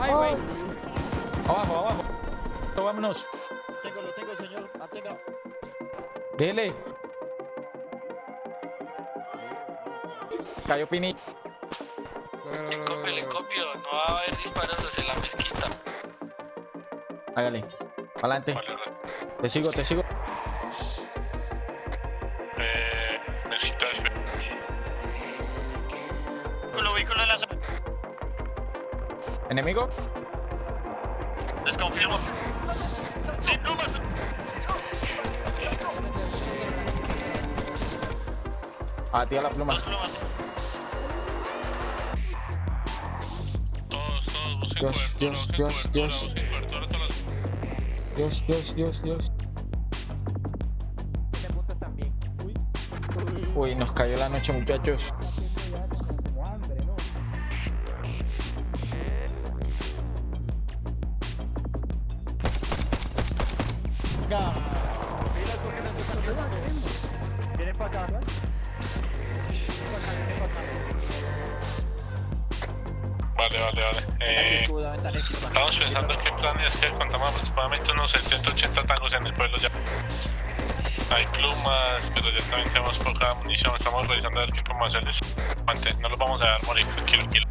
Ay, güey. Abajo, abajo. Vámonos. Tengo, lo tengo, señor. Atenga. Dele. Cayó Pini. Le copio, le copio. No va a haber disparos hacia la mezquita. Hágale. Adelante. Te sigo, te sigo. Eh, necesitas... Vehículo, vehículo de la... ¿Enemigo? Desconfirmo. Sin plumas. A ti a la pluma. Dos plumas. Todos, todos, busquen Dios, cobertura, Dios, busquen Dios, cobertura, Dios. busquen cobertura. Dios, Dios, Dios, Dios. Uy, nos cayó la noche, muchachos. Mira no. Vienen para acá. Vienen para acá, vienen para acá. Vale, vale, vale. Eh, estamos pensando qué plan es que contamos aproximadamente unos 780 tangos en el pueblo ya. Hay plumas, pero ya también tenemos poca munición. Estamos revisando a ver qué podemos hacerles. Aguante, no los vamos a dejar morir, tranquilo, tranquilo.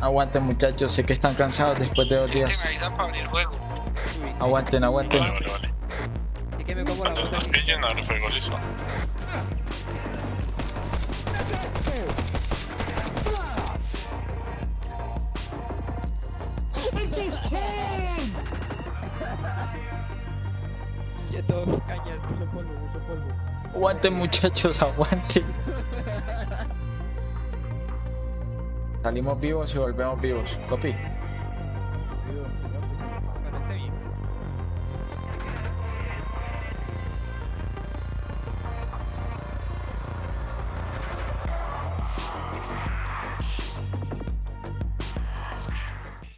Aguanten, muchachos. Sé que están cansados después de dos días. avisan para abrir fuego. Uy, Aguanten, aguanten. Vale, vale, vale. que me como la bota pillen, abre fuego, listo. Quieto, cañas, mucho polvo, mucho polvo. Aguanten, muchachos, aguanten. Salimos vivos y volvemos vivos. Bien.